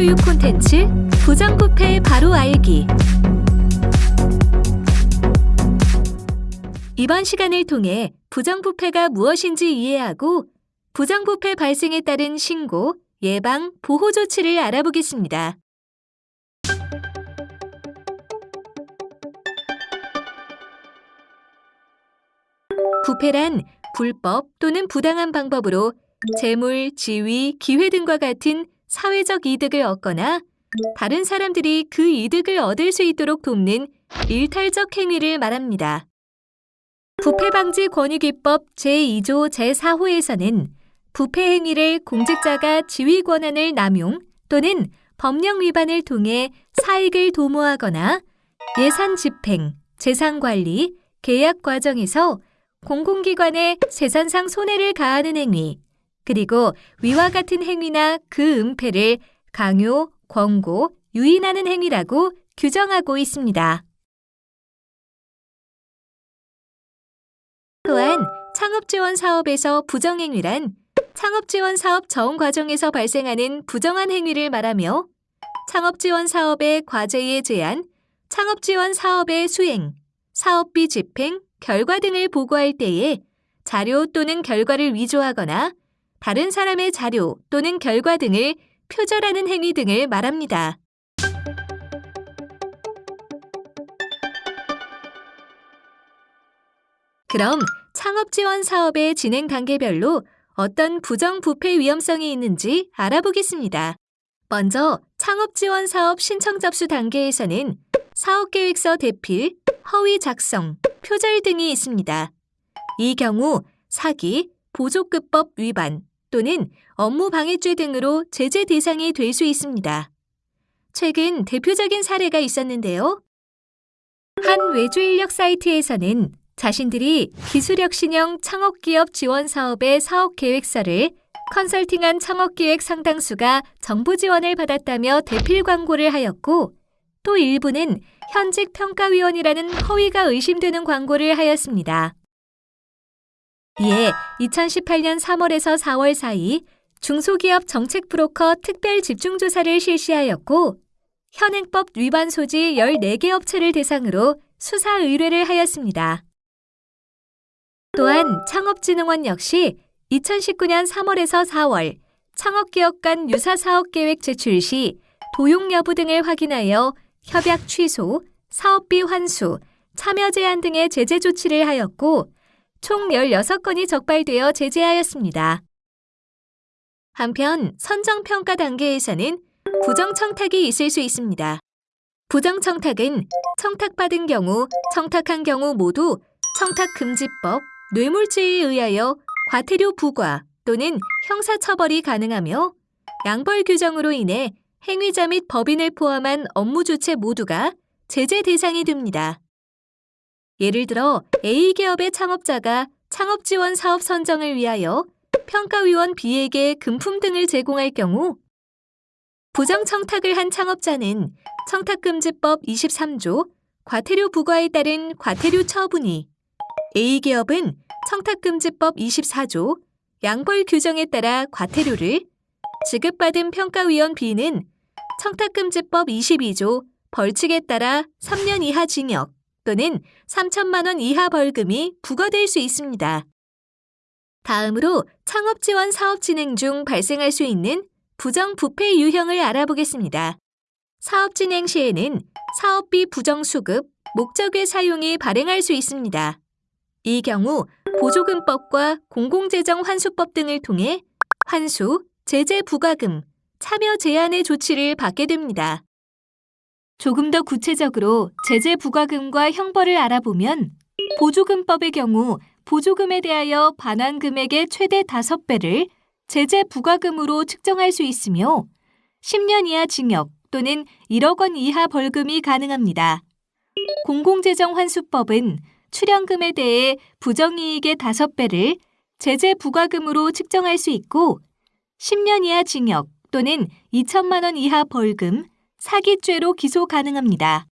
교육 콘텐츠 부정부패 바로 알기 이번 시간을 통해 부정부패가 무엇인지 이해하고 부정부패 발생에 따른 신고, 예방, 보호 조치를 알아보겠습니다. 부패란 불법 또는 부당한 방법으로 재물, 지위, 기회 등과 같은 사회적 이득을 얻거나 다른 사람들이 그 이득을 얻을 수 있도록 돕는 일탈적 행위를 말합니다. 부패방지 권익위법 제2조 제4호에서는 부패 행위를 공직자가 지위 권한을 남용 또는 법령 위반을 통해 사익을 도모하거나 예산 집행, 재산 관리, 계약 과정에서 공공기관에 재산상 손해를 가하는 행위, 그리고 위와 같은 행위나 그 은폐를 강요, 권고, 유인하는 행위라고 규정하고 있습니다. 또한 창업지원 사업에서 부정행위란 창업지원 사업 전 과정에서 발생하는 부정한 행위를 말하며 창업지원 사업의 과제의 제한, 창업지원 사업의 수행, 사업비 집행, 결과 등을 보고할 때에 자료 또는 결과를 위조하거나 다른 사람의 자료 또는 결과 등을 표절하는 행위 등을 말합니다. 그럼 창업 지원 사업의 진행 단계별로 어떤 부정부패 위험성이 있는지 알아보겠습니다. 먼저 창업 지원 사업 신청 접수 단계에서는 사업계획서 대필, 허위 작성, 표절 등이 있습니다. 이 경우 사기, 보조급법 위반 또는 업무 방해죄 등으로 제재 대상이 될 수 있습니다. 최근 대표적인 사례가 있었는데요. 한 외주 인력 사이트에서는 자신들이 기술혁신형 창업기업 지원 사업의 사업 계획서를 컨설팅한 창업기획 상당수가 정부 지원을 받았다며 대필 광고를 하였고 또 일부는 현직 평가위원이라는 허위가 의심되는 광고를 하였습니다. 이에 2018년 3월에서 4월 사이 중소기업 정책 브로커 특별 집중조사를 실시하였고 현행법 위반 소지 14개 업체를 대상으로 수사 의뢰를 하였습니다. 또한 창업진흥원 역시 2019년 3월에서 4월 창업기업 간 유사 사업계획 제출 시 도용 여부 등을 확인하여 협약 취소, 사업비 환수, 참여 제한 등의 제재 조치를 하였고 총 16건이 적발되어 제재하였습니다. 한편 선정평가 단계에서는 부정청탁이 있을 수 있습니다. 부정청탁은 청탁받은 경우, 청탁한 경우 모두 청탁금지법, 뇌물죄에 의하여 과태료 부과 또는 형사처벌이 가능하며 양벌 규정으로 인해 행위자 및 법인을 포함한 업무 주체 모두가 제재 대상이 됩니다. 예를 들어 A기업의 창업자가 창업지원 사업 선정을 위하여 평가위원 B에게 금품 등을 제공할 경우 부정청탁을 한 창업자는 청탁금지법 23조 과태료 부과에 따른 과태료 처분이 A기업은 청탁금지법 24조 양벌 규정에 따라 과태료를 지급받은 평가위원 B는 청탁금지법 22조 벌칙에 따라 3년 이하 징역 또는 3천만 원 이하 벌금이 부과될 수 있습니다. 다음으로 창업 지원 사업 진행 중 발생할 수 있는 부정 부패 유형을 알아보겠습니다. 사업 진행 시에는 사업비 부정 수급, 목적의 사용이 발행할 수 있습니다. 이 경우 보조금법과 공공재정 환수법 등을 통해 환수, 제재 부과금, 참여 제한의 조치를 받게 됩니다. 조금 더 구체적으로 제재 부과금과 형벌을 알아보면 보조금법의 경우 보조금에 대하여 반환 금액의 최대 5배를 제재 부과금으로 측정할 수 있으며 10년 이하 징역 또는 1억 원 이하 벌금이 가능합니다. 공공재정 환수법은 출연금에 대해 부정이익의 5배를 제재 부과금으로 측정할 수 있고 10년 이하 징역 또는 2천만 원 이하 벌금, 사기죄로 기소 가능합니다.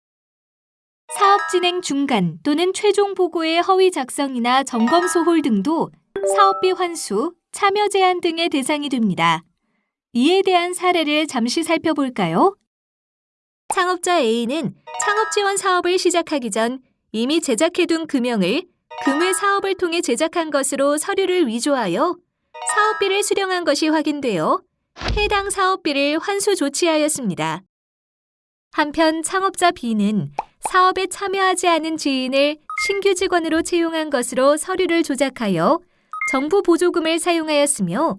사업 진행 중간 또는 최종 보고의 허위 작성이나 점검 소홀 등도 사업비 환수, 참여 제한 등의 대상이 됩니다. 이에 대한 사례를 잠시 살펴볼까요? 창업자 A는 창업 지원 사업을 시작하기 전 이미 제작해둔 금형을 금외 사업을 통해 제작한 것으로 서류를 위조하여 사업비를 수령한 것이 확인되어 해당 사업비를 환수 조치하였습니다. 한편 창업자 B는 사업에 참여하지 않은 지인을 신규 직원으로 채용한 것으로 서류를 조작하여 정부 보조금을 사용하였으며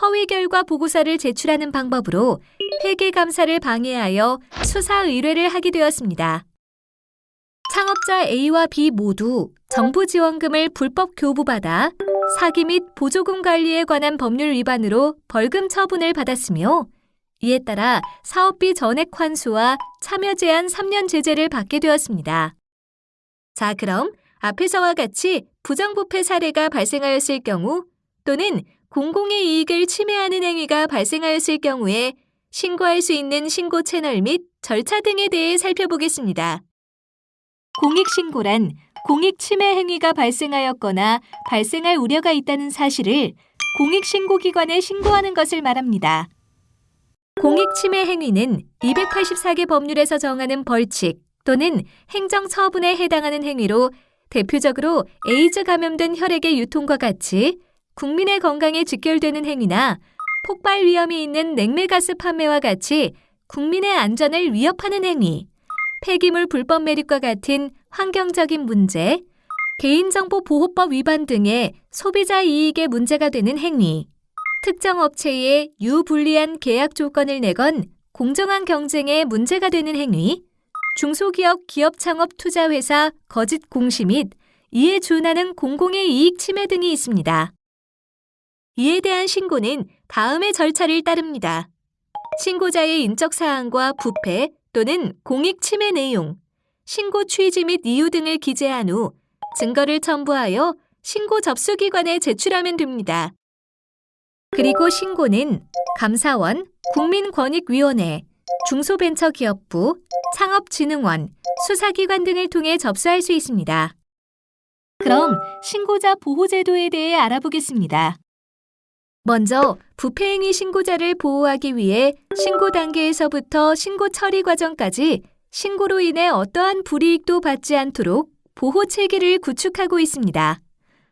허위 결과 보고서를 제출하는 방법으로 회계 감사를 방해하여 수사 의뢰를 하게 되었습니다. 창업자 A와 B 모두 정부 지원금을 불법 교부받아 사기 및 보조금 관리에 관한 법률 위반으로 벌금 처분을 받았으며 이에 따라 사업비 전액 환수와 참여 제한 3년 제재를 받게 되었습니다. 자, 그럼 앞에서와 같이 부정부패 사례가 발생하였을 경우 또는 공공의 이익을 침해하는 행위가 발생하였을 경우에 신고할 수 있는 신고 채널 및 절차 등에 대해 살펴보겠습니다. 공익신고란 공익 침해 행위가 발생하였거나 발생할 우려가 있다는 사실을 공익신고기관에 신고하는 것을 말합니다. 공익 침해 행위는 284개 법률에서 정하는 벌칙 또는 행정처분에 해당하는 행위로 대표적으로 에이즈 감염된 혈액의 유통과 같이 국민의 건강에 직결되는 행위나 폭발 위험이 있는 냉매가스 판매와 같이 국민의 안전을 위협하는 행위, 폐기물 불법 매립과 같은 환경적인 문제, 개인정보 보호법 위반 등의 소비자 이익에 문제가 되는 행위, 특정 업체에 유불리한 계약 조건을 내건 공정한 경쟁에 문제가 되는 행위, 중소기업 기업 창업 투자 회사 거짓 공시 및 이에 준하는 공공의 이익 침해 등이 있습니다. 이에 대한 신고는 다음의 절차를 따릅니다. 신고자의 인적 사항과 부패 또는 공익 침해 내용, 신고 취지 및 이유 등을 기재한 후 증거를 첨부하여 신고 접수 기관에 제출하면 됩니다. 그리고 신고는 감사원, 국민권익위원회, 중소벤처기업부, 창업진흥원, 수사기관 등을 통해 접수할 수 있습니다. 그럼 신고자 보호제도에 대해 알아보겠습니다. 먼저 부패행위 신고자를 보호하기 위해 신고 단계에서부터 신고 처리 과정까지 신고로 인해 어떠한 불이익도 받지 않도록 보호 체계를 구축하고 있습니다.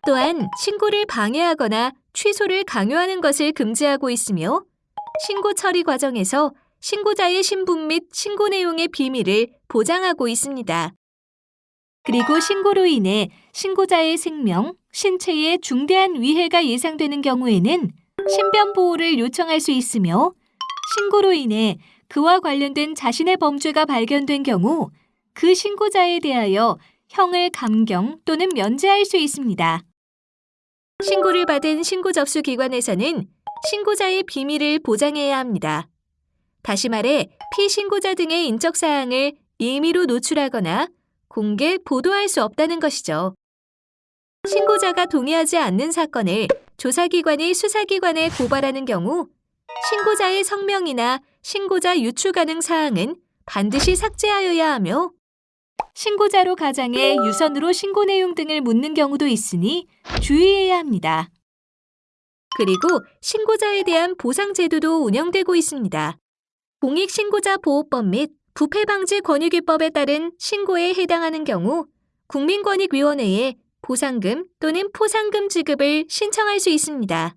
또한 신고를 방해하거나 취소를 강요하는 것을 금지하고 있으며 신고 처리 과정에서 신고자의 신분 및 신고 내용의 비밀을 보장하고 있습니다. 그리고 신고로 인해 신고자의 생명, 신체에 중대한 위해가 예상되는 경우에는 신변 보호를 요청할 수 있으며 신고로 인해 그와 관련된 자신의 범죄가 발견된 경우 그 신고자에 대하여 형을 감경 또는 면제할 수 있습니다. 신고를 받은 신고 접수 기관에서는 신고자의 비밀을 보장해야 합니다. 다시 말해 피신고자 등의 인적 사항을 임의로 노출하거나 공개 보도할 수 없다는 것이죠. 신고자가 동의하지 않는 사건을 조사기관이 수사기관에 고발하는 경우 신고자의 성명이나 신고자 유추 가능 사항은 반드시 삭제하여야 하며 신고자로 가장해 유선으로 신고 내용 등을 묻는 경우도 있으니 주의해야 합니다. 그리고 신고자에 대한 보상 제도도 운영되고 있습니다. 공익신고자 보호법 및 부패방지 권익위법에 따른 신고에 해당하는 경우 국민권익위원회에 보상금 또는 포상금 지급을 신청할 수 있습니다.